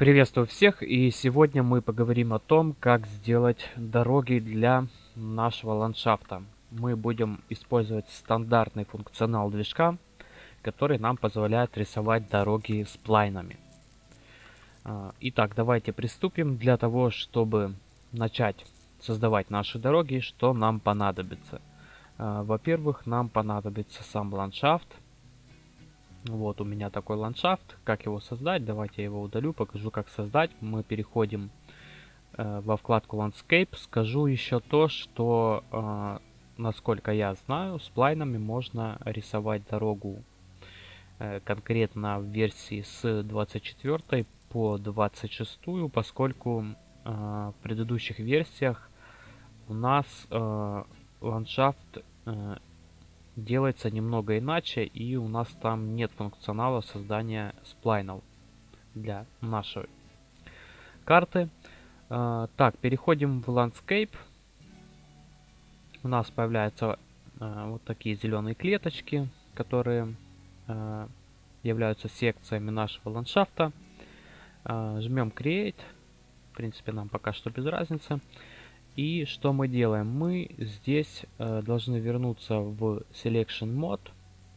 Приветствую всех и сегодня мы поговорим о том, как сделать дороги для нашего ландшафта. Мы будем использовать стандартный функционал движка, который нам позволяет рисовать дороги с плайнами. А, итак, давайте приступим. Для того, чтобы начать создавать наши дороги, что нам понадобится? А, во-первых, нам понадобится сам ландшафт, вот у меня такой ландшафт. Как его создать? Давайте я его удалю, покажу, как создать. Мы переходим э, во вкладку Landscape. Скажу еще то, что, э, насколько я знаю, с плайнами можно рисовать дорогу э, конкретно в версии с 24 по 26, поскольку э, в предыдущих версиях у нас э, ландшафт э, делается немного иначе, и у нас там нет функционала создания сплайнов для нашей карты. Uh, так, переходим в Landscape. У нас появляются uh, вот такие зеленые клеточки, которые uh, являются секциями нашего ландшафта. Жмем Create. В принципе, нам пока что без разницы. И что мы делаем? Мы здесь э, должны вернуться в Selection Mode,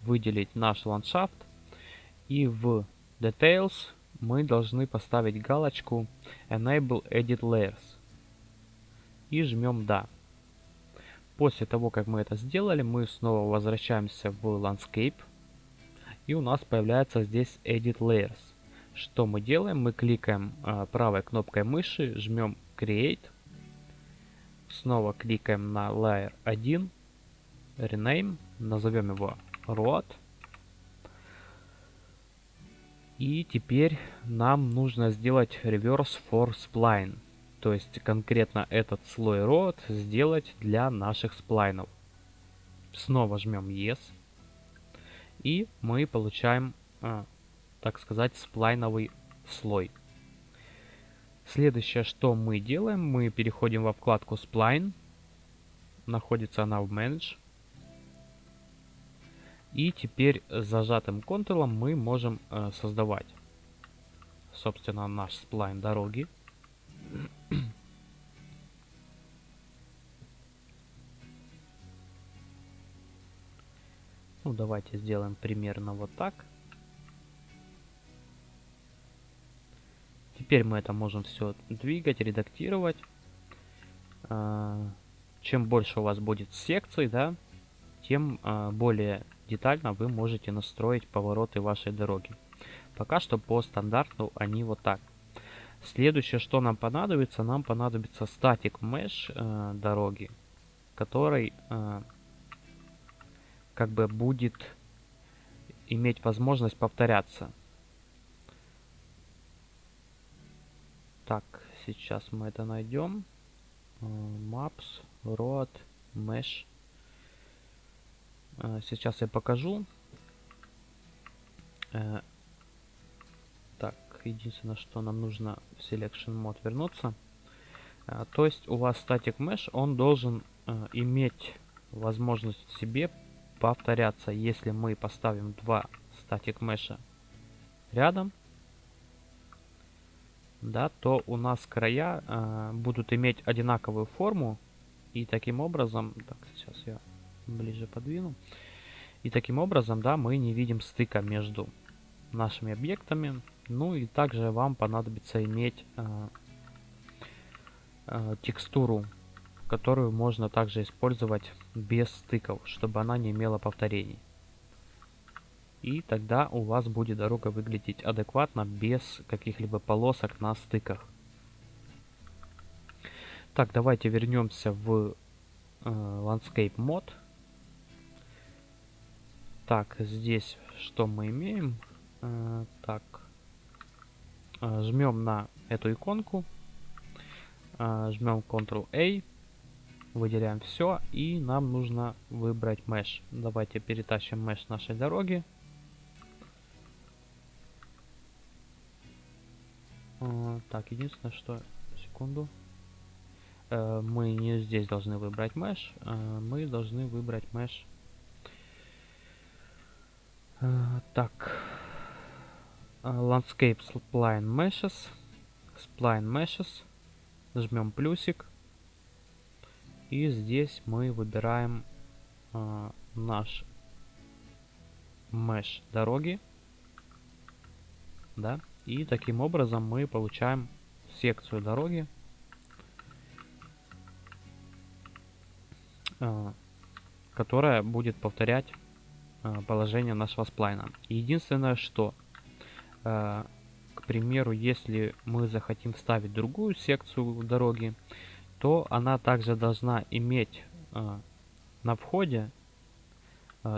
выделить наш ландшафт. И в Details мы должны поставить галочку Enable Edit Layers. И жмем Да. После того, как мы это сделали, мы снова возвращаемся в Landscape. И у нас появляется здесь Edit Layers. Что мы делаем? Мы кликаем э, правой кнопкой мыши, жмем Create Снова кликаем на Layer 1, Rename, назовем его Road. И теперь нам нужно сделать Reverse for Spline. То есть конкретно этот слой Road сделать для наших сплайнов. Снова жмем Yes. И мы получаем, а, так сказать, сплайновый слой. Следующее, что мы делаем, мы переходим во вкладку Spline. Находится она в Manage. И теперь зажатым Ctrl мы можем э, создавать, собственно, наш сплайн дороги. ну, давайте сделаем примерно вот так. Теперь мы это можем все двигать, редактировать. А, чем больше у вас будет секций, да, тем а, более детально вы можете настроить повороты вашей дороги. Пока что по стандарту они вот так. Следующее, что нам понадобится, нам понадобится статик mesh э, дороги, который э, как бы будет иметь возможность повторяться. Так, сейчас мы это найдем. Э, maps, road, mesh. Э, сейчас я покажу. Э, так, единственное, что нам нужно в Selection Mode вернуться. То есть у вас Static Mesh, он должен иметь возможность себе повторяться. Если мы поставим два Static Mesh рядом, да, то у нас края э, будут иметь одинаковую форму. И таким образом, так, сейчас я ближе подвину. И таким образом, да, мы не видим стыка между нашими объектами. Ну и также вам понадобится иметь э, э, текстуру, которую можно также использовать без стыков, чтобы она не имела повторений. И тогда у вас будет дорога выглядеть адекватно, без каких-либо полосок на стыках. Так, давайте вернемся в э, Landscape Mod. Так, здесь что мы имеем? Э, так, э, жмем на эту иконку, э, жмем Ctrl-A, выделяем все, и нам нужно выбрать Mesh. Давайте перетащим Mesh нашей дороги. Так, единственное, что... Секунду. Э, мы не здесь должны выбрать mesh. Э, мы должны выбрать mesh. Э, так. Landscape Spline Meshes. Spline Meshes, жмем плюсик. И здесь мы выбираем э, наш mesh дороги. Да, и таким образом мы получаем секцию дороги, э, которая будет повторять э, положение нашего сплайна. Единственное, что э, к примеру, если мы захотим вставить другую секцию дороги, то она также должна иметь на входе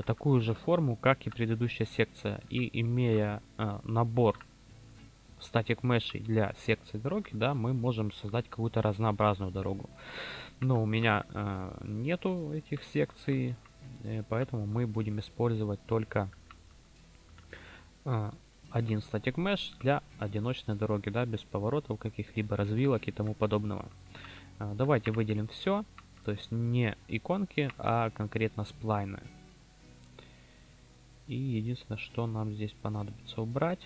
такую же форму, как и предыдущая секция. И имея набор статик мешей для секции дороги, да, мы можем создать какую-то разнообразную дорогу. Но у меня э, нету этих секций, э, поэтому мы будем использовать только э, один статик меш для одиночной дороги, да, без поворотов каких-либо развилок и тому подобного. А, давайте выделим все, то есть не иконки, а конкретно сплайны. И единственное, что нам здесь понадобится убрать,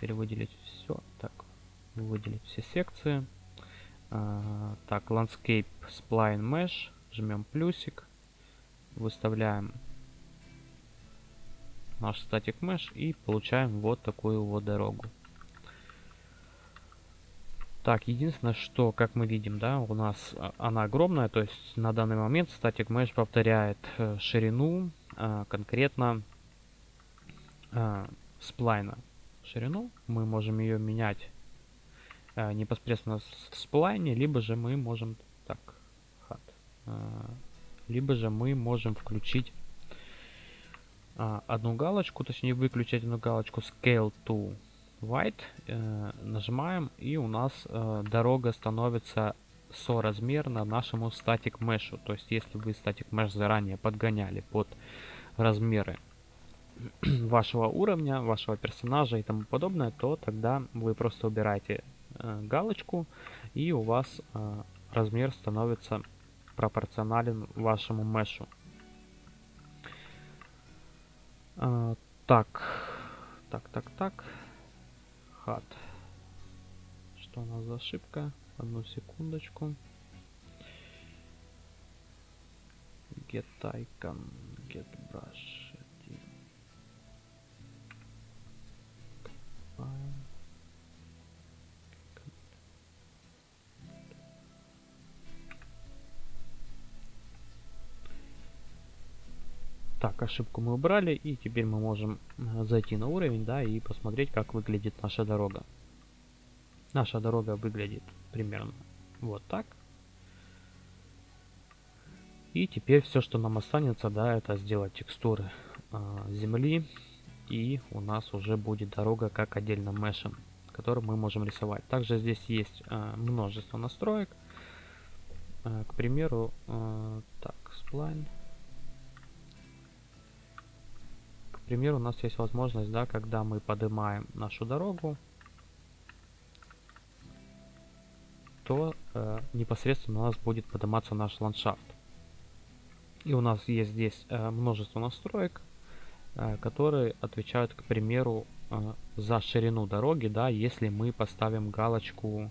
теперь выделить все, так, выделить все секции. А, так, Landscape Spline Mesh, жмем плюсик, выставляем наш статик mesh и получаем вот такую вот дорогу. Так, единственное, что, как мы видим, да, у нас а, она огромная, то есть на данный момент статик mesh повторяет э, ширину э, конкретно сплайна. Ширину мы можем ее менять э, непосредственно в сплайне, либо же мы можем так, хат, э, либо же мы можем включить а, одну галочку, точнее выключить одну галочку Scale to White, э, нажимаем и у нас э, дорога становится соразмерно нашему static mesh. То есть если вы static mesh заранее подгоняли под размеры вашего уровня, вашего персонажа и тому подобное, то тогда вы просто убираете э, галочку и у вас э, размер становится пропорционален вашему мешу. А, так. Так, так, так. Хат. Что у нас за ошибка? Одну секундочку. Get icon, get brush. Так, ошибку мы убрали, и теперь мы можем э, зайти на уровень, да, и посмотреть, как выглядит наша дорога. Наша дорога выглядит примерно вот так. И теперь все, что нам останется, да, это сделать текстуры э, земли, и у нас уже будет дорога как отдельно мешем, который мы можем рисовать. Также здесь есть э, множество настроек. Э, к примеру, э, так, spline. Примеру, у нас есть возможность, да, когда мы поднимаем нашу дорогу, то э, непосредственно у нас будет подниматься наш ландшафт. И у нас есть здесь э, множество настроек, э, которые отвечают, к примеру, э, за ширину дороги, да, если мы поставим галочку,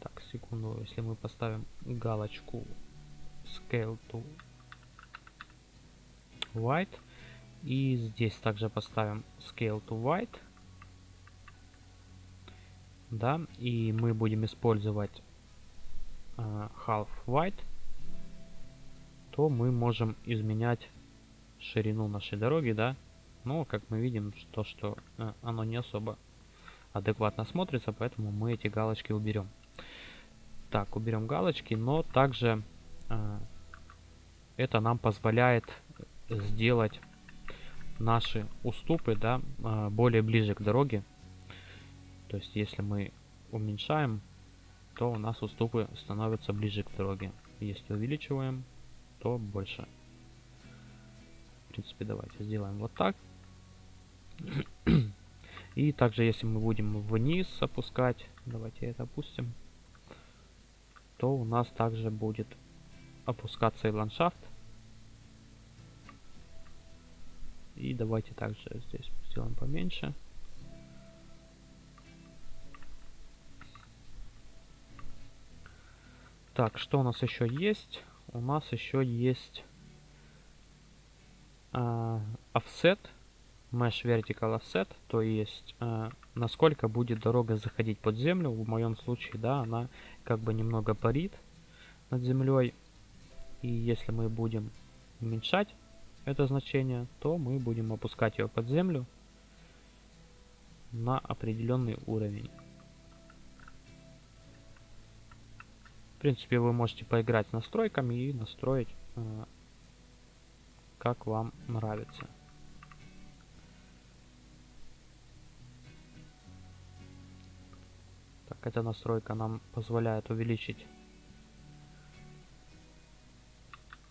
так, секунду, если мы поставим галочку Scale to White, и здесь также поставим Scale to White. Да, и мы будем использовать uh, Half White. То мы можем изменять ширину нашей дороги, да. Но, как мы видим, то, что uh, оно не особо адекватно смотрится, поэтому мы эти галочки уберем. Так, уберем галочки, но также uh, это нам позволяет сделать наши уступы, да, а, более ближе к дороге. То есть, если мы уменьшаем, то у нас уступы становятся ближе к дороге. Если увеличиваем, то больше. В принципе, давайте сделаем вот так. И также, если мы будем вниз опускать, давайте это опустим, то у нас также будет опускаться и ландшафт. И давайте также здесь сделаем поменьше. Так, что у нас еще есть? У нас еще есть э, offset, mesh vertical offset, то есть э, насколько будет дорога заходить под землю. В моем случае, да, она как бы немного парит над землей. И если мы будем уменьшать это значение, то мы будем опускать ее под землю на определенный уровень. В принципе, вы можете поиграть с настройками и настроить, э, как вам нравится. Так, эта настройка нам позволяет увеличить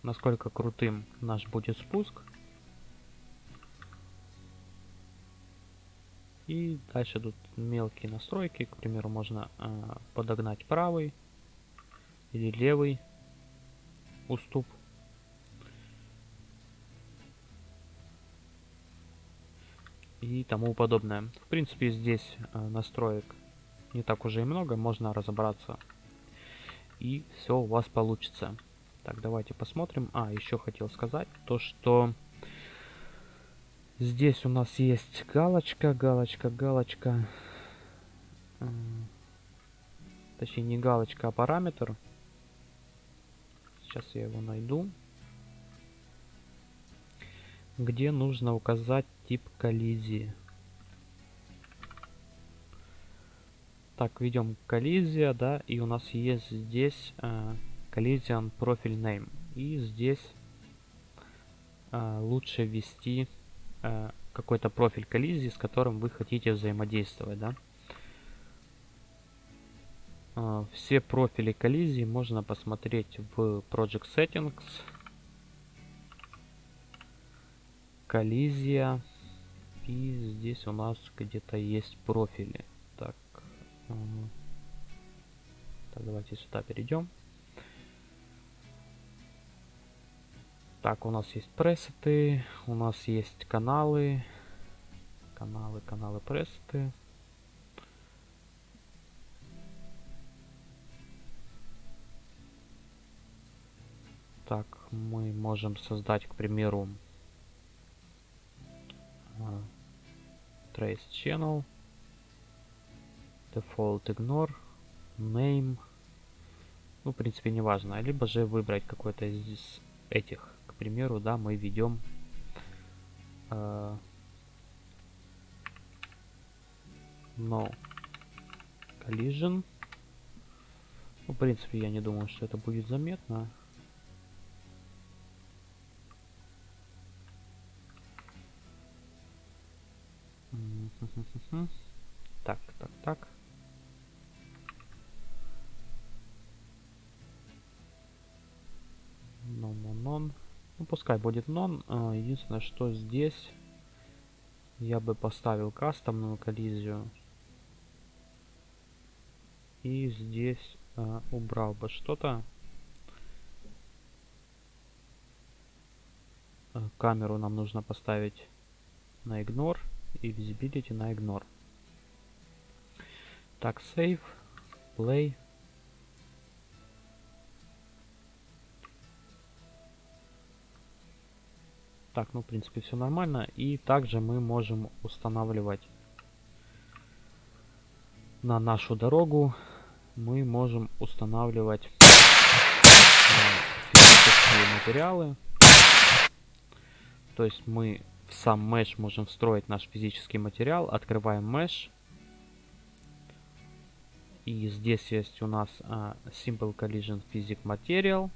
насколько крутым наш будет спуск. И дальше тут мелкие настройки. К примеру, можно э, подогнать правый или левый уступ. И тому подобное. В принципе, здесь э, настроек не так уже и много. Можно разобраться. И все у вас получится. Так, давайте посмотрим. А, еще хотел сказать то, что здесь у нас есть галочка, галочка, галочка. Точнее, не галочка, а параметр. Сейчас я его найду. Где нужно указать тип коллизии. Так, ведем коллизия, да, и у нас есть здесь э, collision profile name. И здесь э, лучше ввести э, какой-то профиль коллизии, с которым вы хотите взаимодействовать, да. Э, все профили коллизии можно посмотреть в Project Settings. Коллизия. И здесь у нас где-то есть профили. Так, так давайте сюда перейдем. Так, у нас есть пресеты, у нас есть каналы. Каналы, каналы, пресеты. Так, мы можем создать, к примеру, uh, trace channel, default ignore, name. Ну, в принципе, не важно. Либо же выбрать какой-то из этих примеру, да, мы ведем э, no collision. Ну, в принципе, я не думаю, что это будет заметно. Так, так, так. Пускай будет нон. А, единственное, что здесь я бы поставил кастомную коллизию. И здесь а, убрал бы что-то. А, камеру нам нужно поставить на ignore и visibility на ignore. Так, save, play. Так, ну, в принципе, все нормально. И также мы можем устанавливать на нашу дорогу, мы можем устанавливать э, физические материалы. То есть мы в сам mesh можем встроить наш физический материал. Открываем mesh. И здесь есть у нас uh, Simple Collision Physics Material.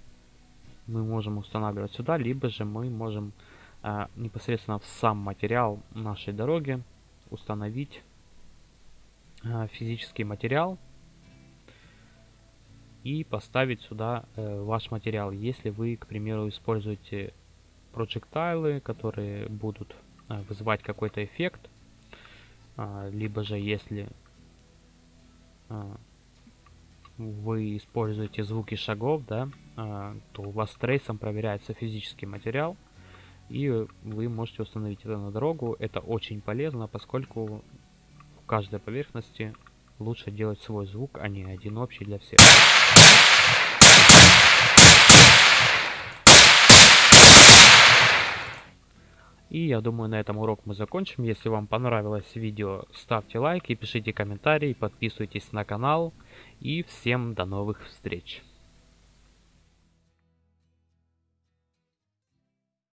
Мы можем устанавливать сюда, либо же мы можем а, непосредственно в сам материал нашей дороги установить а, физический материал и поставить сюда э, ваш материал. Если вы, к примеру, используете проектайлы, которые будут э, вызывать какой-то эффект, э, либо же если э, вы используете звуки шагов, да, э, то у вас трейсом проверяется физический материал, и вы можете установить это на дорогу. Это очень полезно, поскольку в каждой поверхности лучше делать свой звук, а не один общий для всех. И я думаю, на этом урок мы закончим. Если вам понравилось видео, ставьте лайк и пишите комментарии, подписывайтесь на канал. И всем до новых встреч!